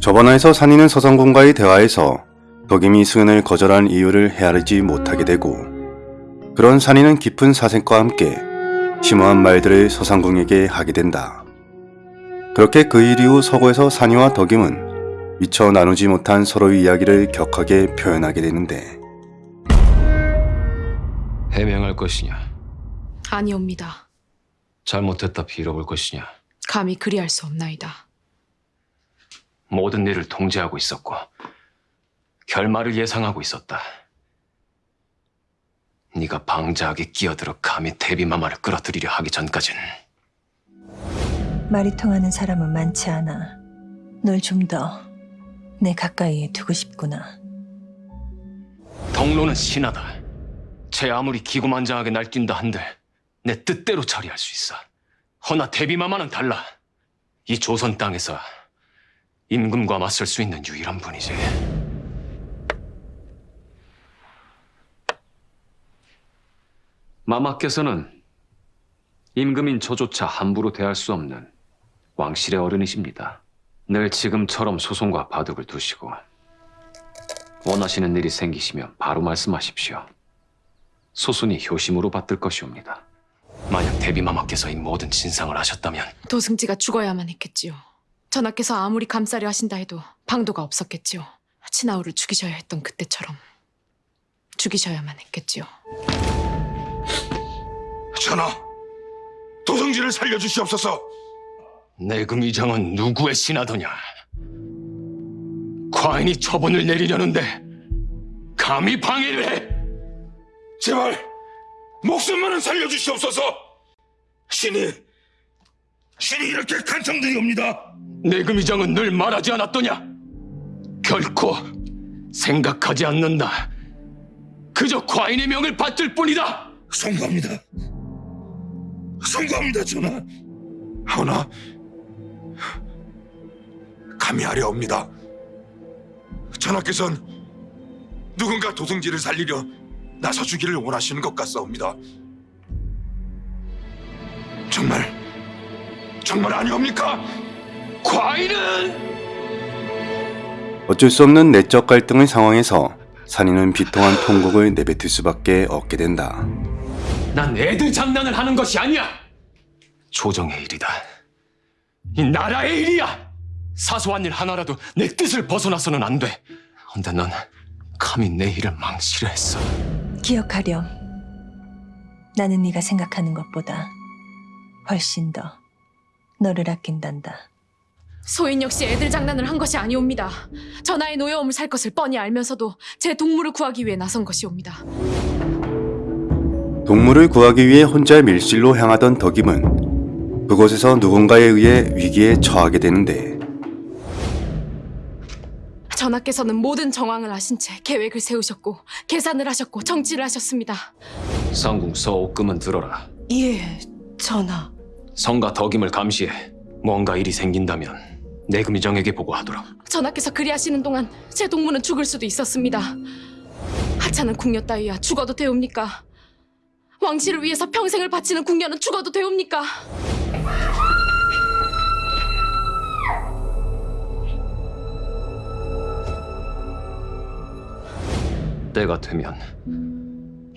저번화에서 산이는 서성군과의 대화에서 덕임이 수연을 거절한 이유를 헤아리지 못하게 되고 그런 산이는 깊은 사색과 함께 심오한 말들을 서상궁에게 하게 된다. 그렇게 그 일 이후 서고에서 산이와 덕임은 미처 나누지 못한 서로의 이야기를 격하게 표현하게 되는데 해명할 것이냐 아니옵니다. 잘못했다 빌어볼 것이냐 감히 그리할 수 없나이다. 모든 일을 통제하고 있었고 결말을 예상하고 있었다. 네가 방자하게 끼어들어 감히 데비마마를 끌어들이려 하기 전까진 말이 통하는 사람은 많지 않아. 널 좀 더 내 가까이에 두고 싶구나. 덕로는 신하다. 쟤 아무리 기고만장하게 날뛴다 한들 내 뜻대로 처리할 수 있어. 허나 데비마마는 달라. 이 조선 땅에서 임금과 맞설 수 있는 유일한 분이지. 마마께서는 임금인 저조차 함부로 대할 수 없는 왕실의 어른이십니다. 늘 지금처럼 소송과 바둑을 두시고 원하시는 일이 생기시면 바로 말씀하십시오. 소순이 효심으로 받들 것이옵니다. 만약 대비마마께서 이 모든 진상을 아셨다면 도승지가 죽어야만 했겠지요. 전하께서 아무리 감싸려 하신다 해도 방도가 없었겠지요. 친아우를 죽이셔야 했던 그때처럼 죽이셔야만 했겠지요. 전하, 도성지를 살려주시옵소서. 내금 이장은 누구의 신하더냐? 과인이 처분을 내리려는데 감히 방해를 해! 제발 목숨만은 살려주시옵소서. 신이 신이 이렇게 간청드리옵니다. 내금 이장은 늘 말하지 않았더냐? 결코 생각하지 않는다. 그저 과인의 명을 받들 뿐이다. 송구합니다. 송구합니다, 전하. 하오나 감히 하려옵니다. 전하께서는 누군가 도승지를 살리려 나서 주기를 원하시는 것 같사옵니다. 정말 정말 아니옵니까? 과인은 어쩔 수 없는 내적 갈등의 상황에서 산이는 비통한 통곡을 내뱉을 수밖에 없게 된다. 난 애들 장난을 하는 것이 아니야. 조정의 일이다. 이 나라의 일이야. 사소한 일 하나라도 내 뜻을 벗어나서는 안 돼. 근데 넌 감히 내 일을 망치려 했어. 기억하렴. 나는 네가 생각하는 것보다 훨씬 더 너를 아낀단다. 소인 역시 애들 장난을 한 것이 아니옵니다. 전하의 노여움을 살 것을 뻔히 알면서도 제 동물을 구하기 위해 나선 것이옵니다. 동물을 구하기 위해 혼자 밀실로 향하던 덕임은 그곳에서 누군가에 의해 위기에 처하게 되는데 전하께서는 모든 정황을 아신 채 계획을 세우셨고 계산을 하셨고 정치를 하셨습니다. 상궁 서옥금은 들어라. 예, 전하. 성과 덕임을 감시해. 뭔가 일이 생긴다면 내금이정에게 보고하도록. 전하께서 그리하시는 동안 제 동무는 죽을 수도 있었습니다. 하찮은 궁녀 따위야 죽어도 되옵니까? 왕실을 위해서 평생을 바치는 궁녀는 죽어도 되옵니까? 때가 되면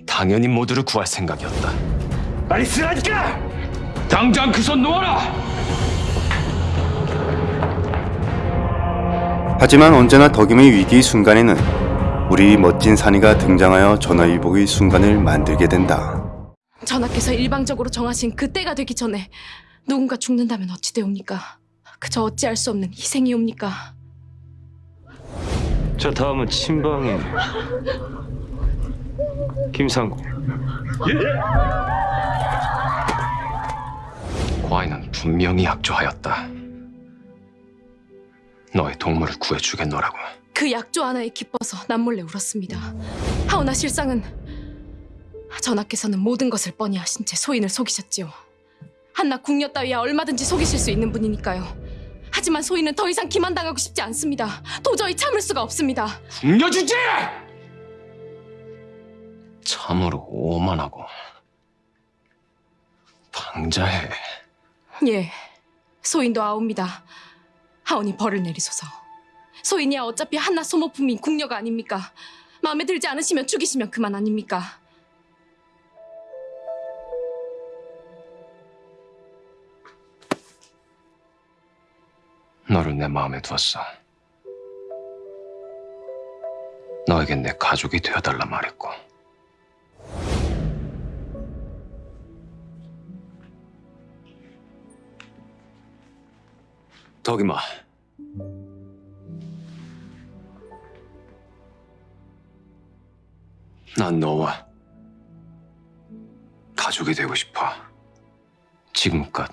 당연히 모두를 구할 생각이었다. 빨리 쓰라니까! 당장 그 손 놓아라! 하지만 언제나 덕임의 위기 순간에는 우리 멋진 산이가 등장하여 전화위복의 순간을 만들게 된다. 전하께서 일방적으로 정하신 그 때가 되기 전에 누군가 죽는다면 어찌 되옵니까? 그저 어찌할 수 없는 희생이옵니까? 자 다음은 친방인 김상국 과인은 분명히 약조하였다. 너의 동물을 구해주겠노라고. 그 약조 하나에 기뻐서 남몰래 울었습니다. 하오나 실상은 전하께서는 모든 것을 뻔히 아신 채 소인을 속이셨지요. 한낱 궁녀 따위야 얼마든지 속이실 수 있는 분이니까요. 하지만 소인은 더 이상 기만당하고 싶지 않습니다. 도저히 참을 수가 없습니다. 궁녀 주제! 참으로 오만하고 방자해. 예, 소인도 아옵니다. 하오니 벌을 내리소서. 소인이야 어차피 한낱 소모품인 궁녀가 아닙니까? 마음에 들지 않으시면 죽이시면 그만 아닙니까? 너를 내 마음에 두었어. 너에겐 내 가족이 되어달라 말했고. 덕이마. 난 너와 가족이 되고 싶어. 지금껏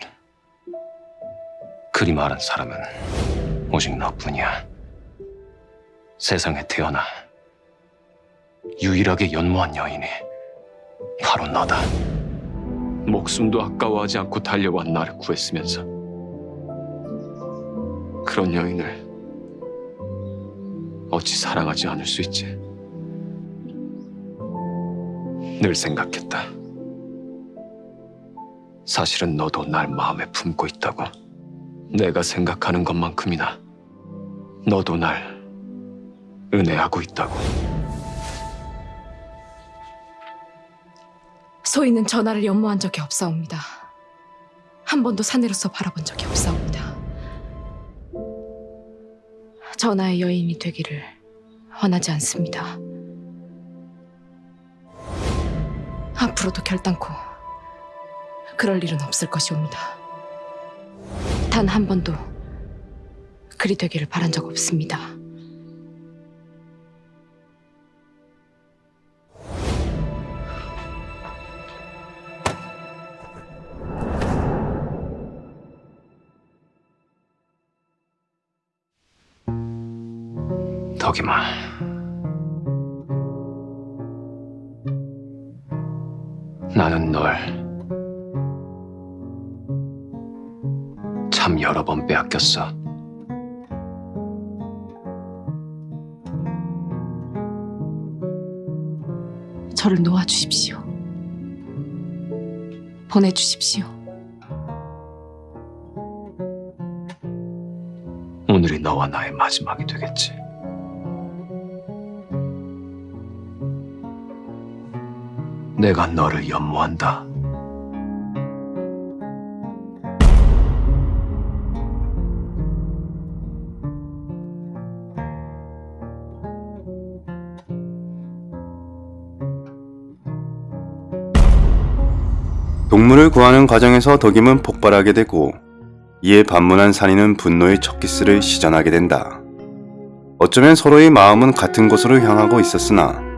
그리 말한 사람은 오직 너뿐이야. 세상에 태어나 유일하게 연모한 여인이 바로 너다. 목숨도 아까워하지 않고 달려와 나를 구했으면서 그런 여인을 어찌 사랑하지 않을 수 있지? 늘 생각했다. 사실은 너도 날 마음에 품고 있다고. 내가 생각하는 것만큼이나 너도 날 은혜하고 있다고. 소인은 전하를 연모한 적이 없사옵니다. 한 번도 사내로서 바라본 적이 없사옵니다. 전하의 여인이 되기를 원하지 않습니다. 앞으로도 결단코 그럴 일은 없을 것이옵니다. 단 한 번도 그리 되기를 바란 적 없습니다. 덕이마. 나는 널 참 여러 번 빼앗겼어. 저를 놓아주십시오. 보내주십시오. 오늘이 너와 나의 마지막이 되겠지. 내가 너를 연모한다. 동물을 구하는 과정에서 덕임은 폭발하게 되고 이에 반문한 산이는 분노의 첫 키스를 시전하게 된다. 어쩌면 서로의 마음은 같은 곳으로 향하고 있었으나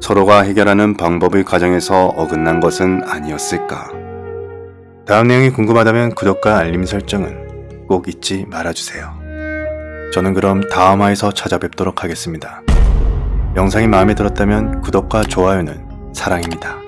서로가 해결하는 방법의 과정에서 어긋난 것은 아니었을까. 다음 내용이 궁금하다면 구독과 알림 설정은 꼭 잊지 말아주세요. 저는 그럼 다음 화에서 찾아뵙도록 하겠습니다. 영상이 마음에 들었다면 구독과 좋아요는 사랑입니다.